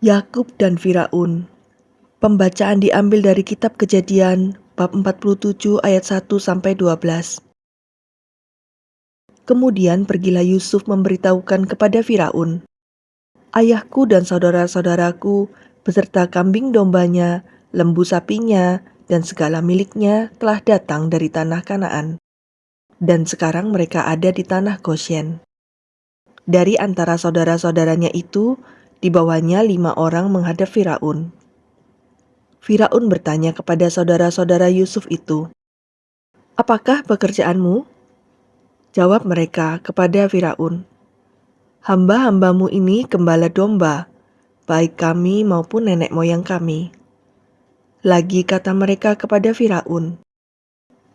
Yakub dan Firaun. Pembacaan diambil dari kitab Kejadian bab 47 ayat 1 sampai 12. Kemudian pergilah Yusuf memberitahukan kepada Firaun, "Ayahku dan saudara-saudaraku beserta kambing dombanya, lembu sapinya, dan segala miliknya telah datang dari tanah Kanaan. Dan sekarang mereka ada di tanah Goshen." Dari antara saudara-saudaranya itu, Dibawanya lima orang menghadap Firaun. Firaun bertanya kepada saudara-saudara Yusuf itu, "Apakah pekerjaanmu?" Jawab mereka kepada Firaun, "Hamba-hambamu ini gembala domba, baik kami maupun nenek moyang kami." Lagi kata mereka kepada Firaun,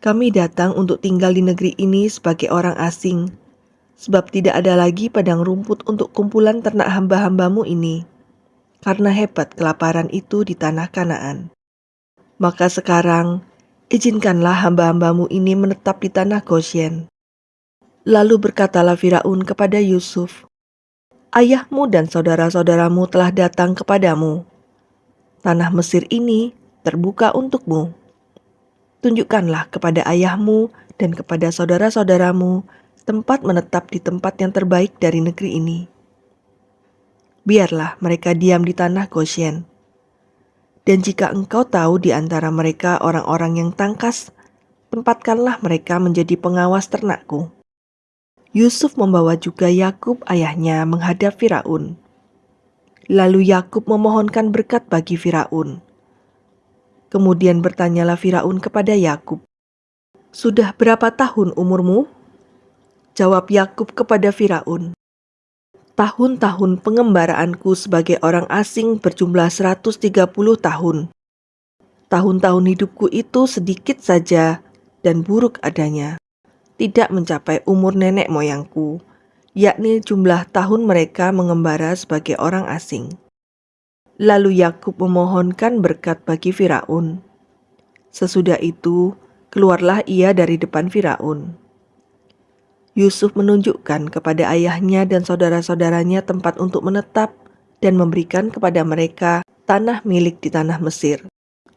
"Kami datang untuk tinggal di negeri ini sebagai orang asing." Sebab tidak ada lagi padang rumput untuk kumpulan ternak hamba-hambamu ini, karena hebat kelaparan itu di tanah Kanaan. Maka sekarang, izinkanlah hamba-hambamu ini menetap di tanah Goshen. Lalu berkatalah Firaun kepada Yusuf, Ayahmu dan saudara-saudaramu telah datang kepadamu. Tanah Mesir ini terbuka untukmu. Tunjukkanlah kepada ayahmu dan kepada saudara-saudaramu tempat menetap di tempat yang terbaik dari negeri ini. Biarlah mereka diam di tanah Goshen. Dan jika engkau tahu di antara mereka orang-orang yang tangkas, tempatkanlah mereka menjadi pengawas ternakku. Yusuf membawa juga Yakub ayahnya menghadap Firaun. Lalu Yakub memohonkan berkat bagi Firaun. Kemudian bertanyalah Firaun kepada Yakub, "Sudah berapa tahun umurmu?" Jawab Yakub kepada Firaun, Tahun-tahun pengembaraanku sebagai orang asing berjumlah 130 tahun. Tahun-tahun hidupku itu sedikit saja dan buruk adanya. Tidak mencapai umur nenek moyangku, yakni jumlah tahun mereka mengembara sebagai orang asing. Lalu Yakub memohonkan berkat bagi Firaun. Sesudah itu, keluarlah ia dari depan Firaun. Yusuf menunjukkan kepada ayahnya dan saudara-saudaranya tempat untuk menetap dan memberikan kepada mereka tanah milik di tanah Mesir,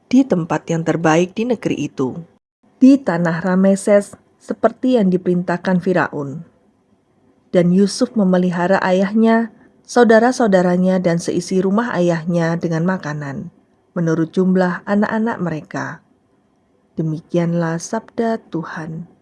di tempat yang terbaik di negeri itu, di tanah Rameses seperti yang diperintahkan Firaun. Dan Yusuf memelihara ayahnya, saudara-saudaranya dan seisi rumah ayahnya dengan makanan, menurut jumlah anak-anak mereka. Demikianlah sabda Tuhan.